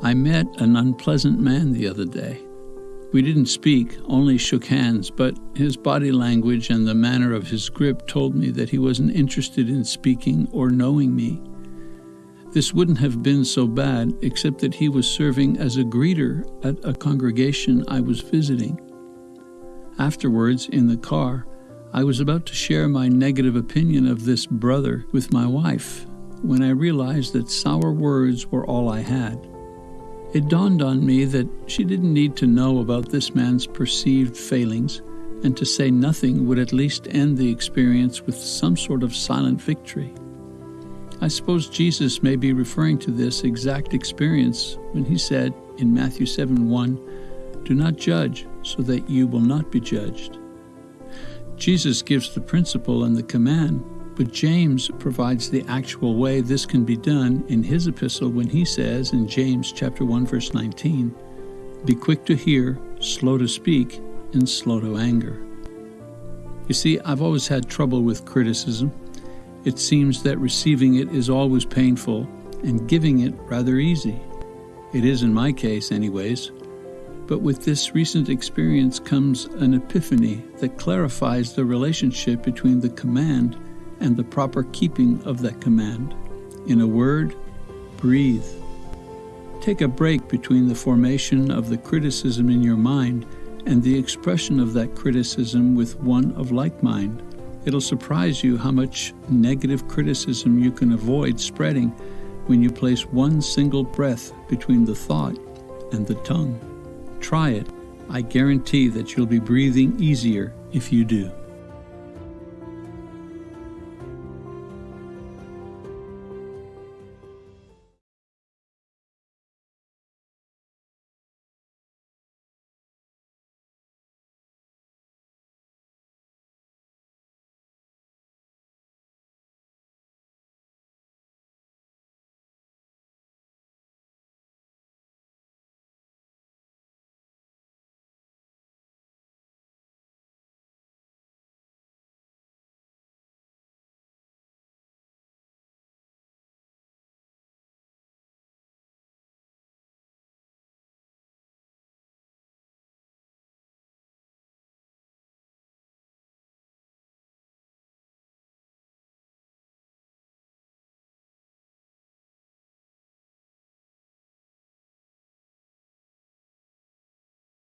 I met an unpleasant man the other day. We didn't speak, only shook hands, but his body language and the manner of his grip told me that he wasn't interested in speaking or knowing me. This wouldn't have been so bad, except that he was serving as a greeter at a congregation I was visiting. Afterwards, in the car, I was about to share my negative opinion of this brother with my wife when I realized that sour words were all I had. It dawned on me that she didn't need to know about this man's perceived failings, and to say nothing would at least end the experience with some sort of silent victory. I suppose Jesus may be referring to this exact experience when he said in Matthew 7 1, Do not judge, so that you will not be judged. Jesus gives the principle and the command, but James provides the actual way this can be done in his epistle when he says in James chapter 1 verse 19, "Be quick to hear, slow to speak, and slow to anger." You see, I've always had trouble with criticism. It seems that receiving it is always painful and giving it rather easy. It is in my case anyways. But with this recent experience comes an epiphany that clarifies the relationship between the command and the proper keeping of that command. In a word, breathe. Take a break between the formation of the criticism in your mind and the expression of that criticism with one of like mind. It'll surprise you how much negative criticism you can avoid spreading when you place one single breath between the thought and the tongue. Try it. I guarantee that you'll be breathing easier if you do.